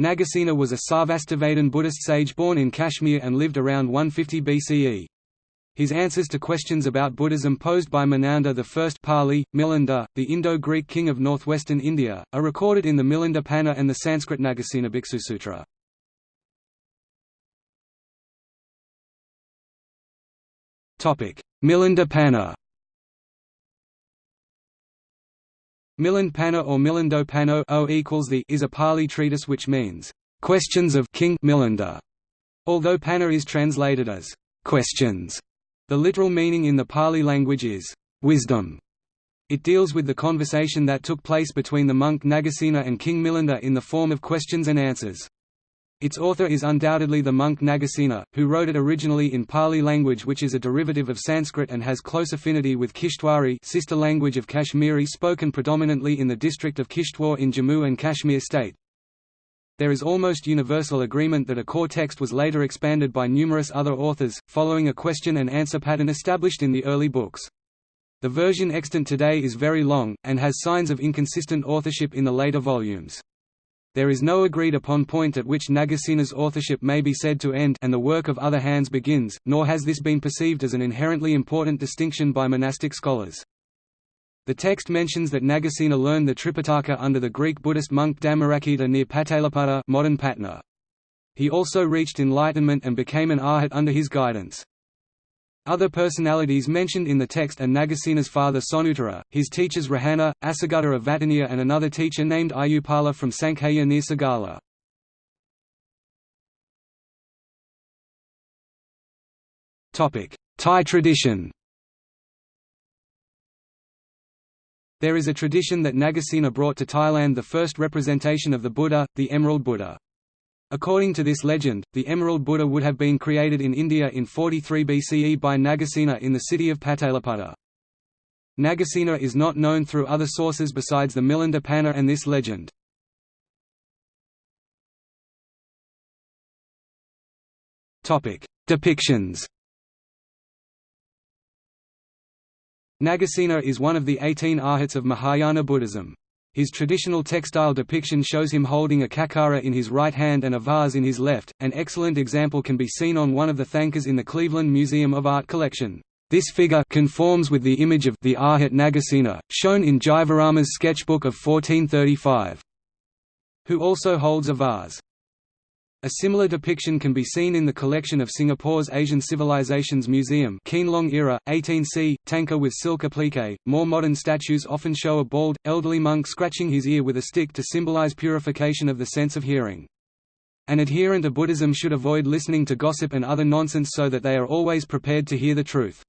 Nagasena was a Sarvastivadin Buddhist sage born in Kashmir and lived around 150 BCE. His answers to questions about Buddhism posed by Menander I Pali, Milinda, the Indo-Greek king of northwestern India, are recorded in the Milinda Panna and the Sanskrit Nagasena Bhiksusutra. Milinda Panna Milan Panna or Milando Panno o equals the is a Pali treatise which means, "...questions of King Milinda", although Panna is translated as, "...questions". The literal meaning in the Pali language is, "...wisdom". It deals with the conversation that took place between the monk Nagasena and King Milinda in the form of questions and answers. Its author is undoubtedly the monk Nagasena, who wrote it originally in Pali language which is a derivative of Sanskrit and has close affinity with Kishtwari sister language of Kashmiri spoken predominantly in the district of Kishtwar in Jammu and Kashmir state. There is almost universal agreement that a core text was later expanded by numerous other authors, following a question and answer pattern established in the early books. The version extant today is very long, and has signs of inconsistent authorship in the later volumes. There is no agreed upon point at which Nagasena's authorship may be said to end and the work of other hands begins, nor has this been perceived as an inherently important distinction by monastic scholars. The text mentions that Nagasena learned the Tripitaka under the Greek Buddhist monk Dhammarakkhita near Pataliputra modern Patna. He also reached enlightenment and became an arhat under his guidance. Other personalities mentioned in the text are Nagasena's father Sonutara, his teachers Rahana, Asagutta of Vatiniya and another teacher named Ayupala from Sankhaya near Sagala. Thai tradition There is a tradition that Nagasena brought to Thailand the first representation of the Buddha, the Emerald Buddha. According to this legend, the Emerald Buddha would have been created in India in 43 BCE by Nagasena in the city of Pataliputra. Nagasena is not known through other sources besides the Milinda Panna and this legend. Depictions Nagasena is one of the 18 arhats of Mahayana Buddhism. His traditional textile depiction shows him holding a khakkhara in his right hand and a vase in his left. An excellent example can be seen on one of the thangkas in the Cleveland Museum of Art collection. This figure conforms with the image of the Arhat Nagasena, shown in Jivarama's sketchbook of 1435, who also holds a vase. A similar depiction can be seen in the collection of Singapore's Asian Civilizations Museum Qianlong era, 18c, thangka with silk applique. More modern statues often show a bald, elderly monk scratching his ear with a stick to symbolize purification of the sense of hearing. An adherent of Buddhism should avoid listening to gossip and other nonsense so that they are always prepared to hear the truth.